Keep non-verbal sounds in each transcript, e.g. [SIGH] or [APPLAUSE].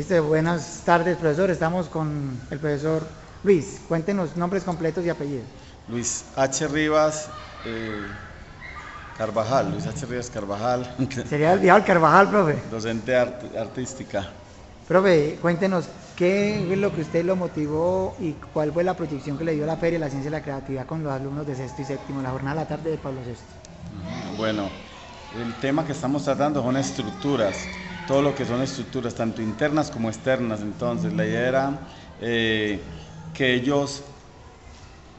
Listo, buenas tardes, profesor. Estamos con el profesor Luis. Cuéntenos nombres completos y apellidos. Luis H. Rivas eh, Carvajal, Luis H. Rivas Carvajal, [LAUGHS] Sería el viejo Carvajal, profe. docente art- artística. Profe, cuéntenos qué es lo que usted lo motivó y cuál fue la proyección que le dio la Feria de la Ciencia y la Creatividad con los alumnos de sexto y séptimo, la jornada de la tarde de Pablo VI. Bueno, el tema que estamos tratando son estructuras, todo lo que son estructuras, tanto internas como externas. Entonces, la idea era eh, que ellos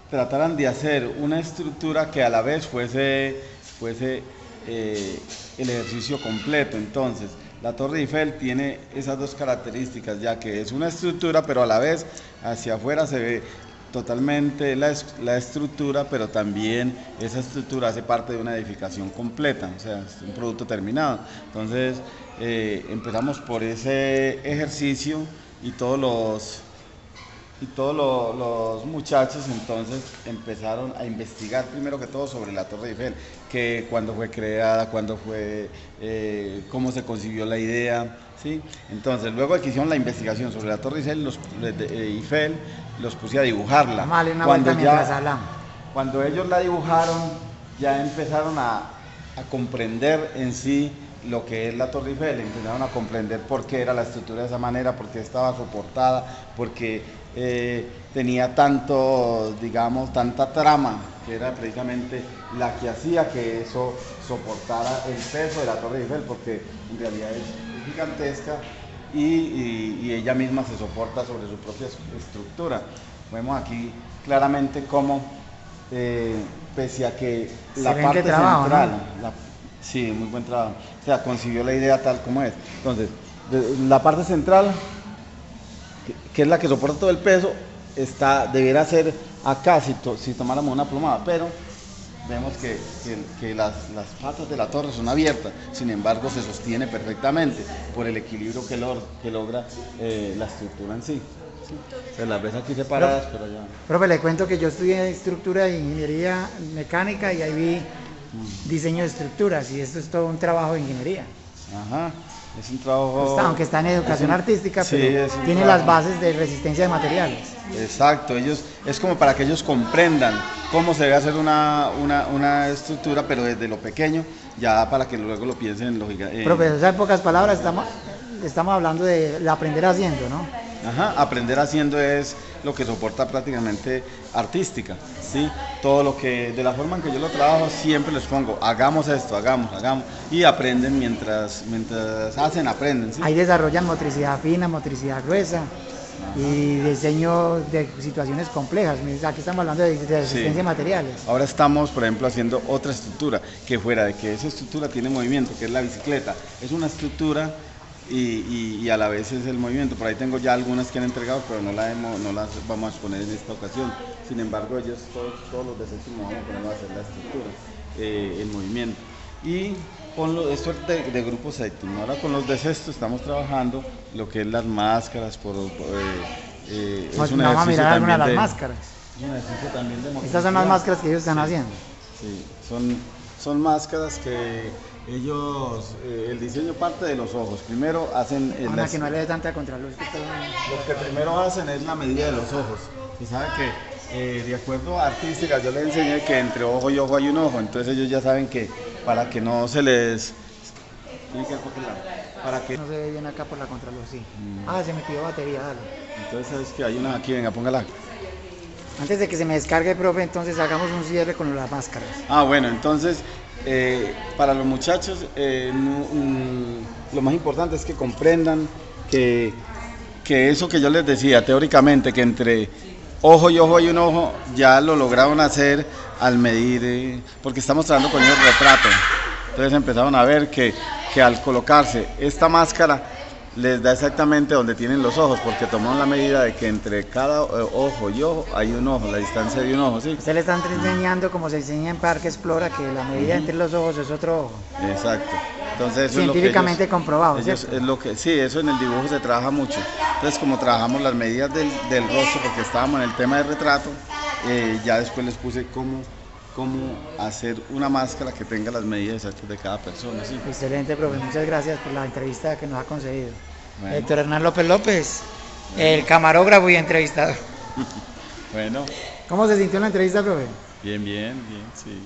trataran de hacer una estructura que a la vez fuese, fuese eh, el ejercicio completo. Entonces, la Torre Eiffel tiene esas dos características, ya que es una estructura, pero a la vez hacia afuera se ve totalmente la, la estructura, pero también esa estructura hace parte de una edificación completa, o sea, es un producto terminado. Entonces, eh, empezamos por ese ejercicio y todos los y todos lo- los muchachos entonces empezaron a investigar primero que todo sobre la Torre Eiffel, que cuándo fue creada, cuándo fue, eh, cómo se concibió la idea, ¿sí? Entonces luego de que hicieron la investigación sobre la Torre Eiffel, los, de- Eiffel, los puse a dibujarla. Una Cuando ya- cuando ellos la dibujaron, ya empezaron a, a comprender en sí lo que es la Torre Eiffel, empezaron a comprender por qué era la estructura de esa manera, por qué estaba soportada, porque eh, tenía tanto, digamos, tanta trama, que era precisamente la que hacía que eso soportara el peso de la Torre Eiffel, porque en realidad es gigantesca y, y- y ella misma se soporta sobre su propia estructura. Vemos aquí claramente cómo, eh, pese a que la Excelente parte trabajo, central, ¿no? la- sí, muy buen trabajo, o sea, concibió la idea tal como es. Entonces, la parte central, que, es la que soporta todo el peso, está, debiera ser acá si, to- si tomáramos una plomada, pero vemos que, que- que las, las patas de la torre son abiertas, sin embargo se sostiene perfectamente por el equilibrio que, logra eh, la estructura en sí. ¿sí? Se las ves aquí separadas, pero ya... Profe, le cuento que yo estudié estructura de ingeniería mecánica y ahí vi diseño de estructuras y esto es todo un trabajo de ingeniería. Ajá, es un trabajo... Está- aunque está en educación es un- artística, sí, pero tiene las bases de resistencia de materiales. Exacto, ellos, es como para que ellos comprendan cómo se debe hacer una, una, una estructura, pero desde lo pequeño, ya para que luego lo piensen en lo giga- en- Profe, o sea, en pocas palabras estamos, estamos hablando de de aprender haciendo, ¿no? Ajá, aprender haciendo es lo que soporta prácticamente artística, ¿sí? Todo lo que, de la forma en que yo lo trabajo, siempre les pongo, hagamos esto, hagamos, hagamos, y aprenden mientras, mientras hacen, aprenden, ¿sí? Ahí desarrollan motricidad fina, motricidad gruesa y diseño de situaciones complejas. Aquí estamos hablando de, de resistencia Sí. de materiales. Ahora estamos, por ejemplo, haciendo otra estructura, que fuera de que esa estructura tiene movimiento, que es la bicicleta, es una estructura y, y- y a la vez es el movimiento. Por ahí tengo ya algunas que han entregado, pero no, la hemos- no las vamos a exponer en esta ocasión. Sin embargo, ellos, todos, todos los de séptimo vamos a poner a hacer la estructura, eh, el movimiento. Y con lo, esto es de, de grupo séptimo. Ahora con los de sexto estamos trabajando lo que es las máscaras, por, eh, eh, es Vamos un vamos a mirar algunas de las máscaras. es un ejercicio también de Estas son las máscaras que ellos están haciendo. Sí, son, son máscaras que ellos, eh, el diseño parte de los ojos. Primero hacen... eh, las- que no le dé tanta contraluz. lo que primero hacen es la medida de los ojos. Y saben que eh, de acuerdo a artística yo les enseñé que entre ojo y ojo hay un ojo. Entonces ellos ya saben que para que no se les... Tienen que. Para que... No se ve bien acá por la contraluz, sí. Mm. Ah, se me pidió batería, dale. Entonces es que hay una aquí, venga, póngala. Antes de que se me descargue, profe, entonces hagamos un cierre con las máscaras. Ah, bueno, entonces, eh, para los muchachos, eh, mm, lo más importante es que comprendan que, que eso que yo les decía teóricamente, que entre ojo y ojo hay un ojo, ya lo lograron hacer al medir, eh, porque estamos trabajando con el retrato. Entonces empezaron a ver que, que al colocarse esta máscara les da exactamente donde tienen los ojos, porque tomaron la medida de que entre cada eh, ojo y ojo hay un ojo, la distancia de un ojo, ¿sí? Usted le están enseñando como se enseña en Parque Explora que la medida entre los ojos es otro ojo. Exacto. Entonces, eso es lo que Científicamente ellos- comprobado, ellos- ¿cierto? es lo que, sí, eso en el dibujo se trabaja mucho. Entonces, como trabajamos las medidas del, del rostro, porque estábamos en el tema del retrato, eh, ya después les puse cómo, cómo hacer una máscara que tenga las medidas exactas de cada persona. Excelente, profe. Muchas gracias por la entrevista que nos ha concedido. Bueno. Héctor Hernán López López, el camarógrafo y entrevistador. [LAUGHS] bueno. ¿Cómo se sintió la entrevista, profe? Bien, bien, bien, sí.